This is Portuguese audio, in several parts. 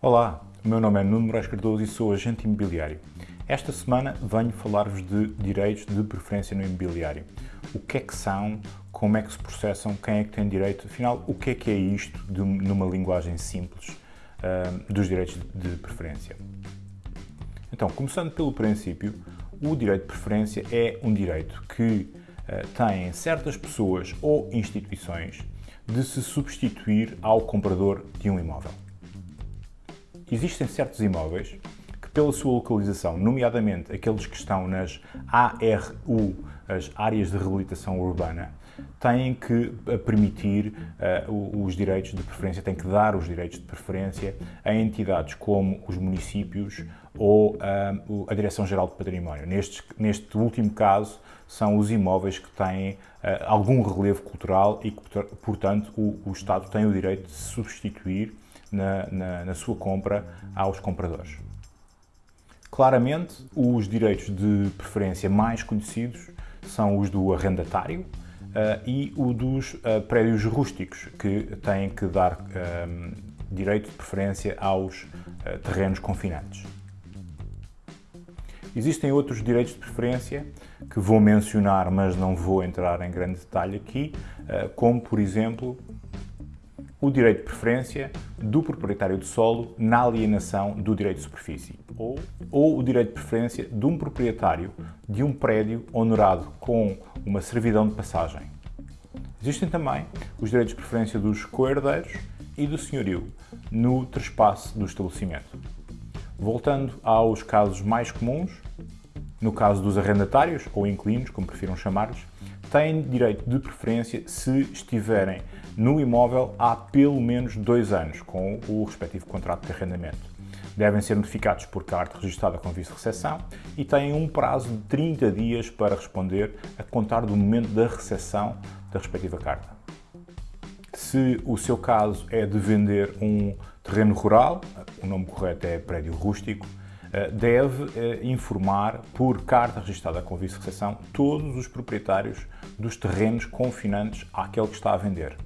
Olá, o meu nome é Nuno Moraes Cardoso e sou agente imobiliário. Esta semana venho falar-vos de direitos de preferência no imobiliário. O que é que são, como é que se processam, quem é que tem direito, afinal, o que é que é isto, de, numa linguagem simples, uh, dos direitos de preferência. Então, começando pelo princípio, o direito de preferência é um direito que uh, têm certas pessoas ou instituições de se substituir ao comprador de um imóvel existem certos imóveis que, pela sua localização, nomeadamente aqueles que estão nas ARU, as áreas de reabilitação urbana, têm que eh, permitir uh, os direitos de preferência, têm que dar os direitos de preferência a entidades como os municípios ou uh, a Direção-Geral do Património. Neste, neste último caso, são os imóveis que têm uh, algum relevo cultural e que, portanto, o, o Estado tem o direito de substituir na, na, na sua compra aos compradores. Claramente, os direitos de preferência mais conhecidos são os do arrendatário uh, e o dos uh, prédios rústicos, que têm que dar uh, direito de preferência aos terrenos confinantes. Existem outros direitos de preferência que vou mencionar, mas não vou entrar em grande detalhe aqui, como, por exemplo, o direito de preferência do proprietário do solo na alienação do direito de superfície ou, ou o direito de preferência de um proprietário de um prédio honorado com uma servidão de passagem. Existem também os direitos de preferência dos coerdeiros e do senhorio no trespasse do estabelecimento. Voltando aos casos mais comuns, no caso dos arrendatários, ou inquilinos, como prefiram chamar-lhes, têm direito de preferência se estiverem no imóvel há pelo menos dois anos, com o respectivo contrato de arrendamento. Devem ser notificados por carta registrada com vice-recepção e têm um prazo de 30 dias para responder a contar do momento da recepção da respectiva carta. Se o seu caso é de vender um terreno rural, o nome correto é prédio rústico, deve eh, informar por carta registrada com vice-recepção todos os proprietários dos terrenos confinantes àquele que está a vender.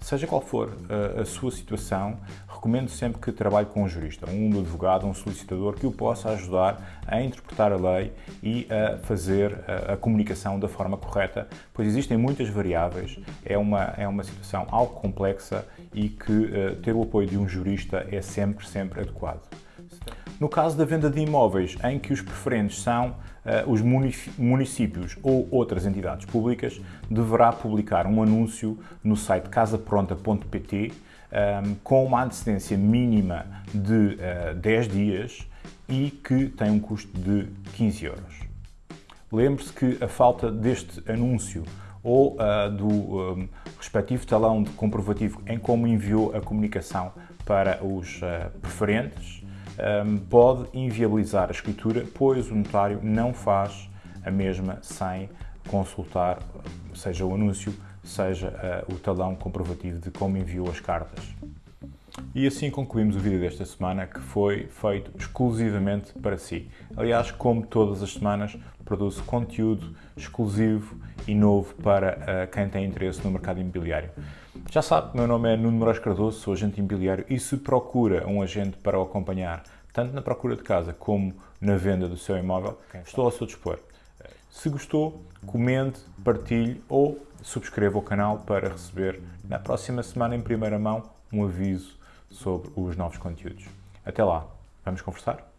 Seja qual for a, a sua situação, recomendo sempre que trabalhe com um jurista, um advogado, um solicitador que o possa ajudar a interpretar a lei e a fazer a, comunicação da forma correta, pois existem muitas variáveis, é uma, é uma situação algo complexa e que ter o apoio de um jurista é sempre, sempre adequado. No caso da venda de imóveis em que os preferentes são uh, os municípios ou outras entidades públicas, deverá publicar um anúncio no site casapronta.pt um, ehm, com uma antecedência mínima de uh, eh, 10 dias e que tem um custo de 15 euros. Lembre-se que a falta deste anúncio ou uh, do um, respectivo talão de comprovativo em como enviou a comunicação para os uh, preferentes pode inviabilizar a escritura, pois o notário não faz a mesma sem consultar, seja o anúncio, seja uh, o talão comprovativo de como enviou as cartas. E assim concluímos o vídeo desta semana, que foi feito exclusivamente para si. Aliás, como todas as semanas, produzo conteúdo exclusivo e novo para uh, quem tem interesse no mercado imobiliário. Já sabe, meu nome é Nuno Moraes Cardoso, sou agente imobiliário e se procura um agente para o acompanhar, tanto na procura de casa como na venda do seu imóvel, estou ao seu dispor. Se gostou, comente, partilhe ou subscreva o canal para receber na próxima semana em primeira mão um aviso sobre os novos conteúdos. Até lá, vamos conversar?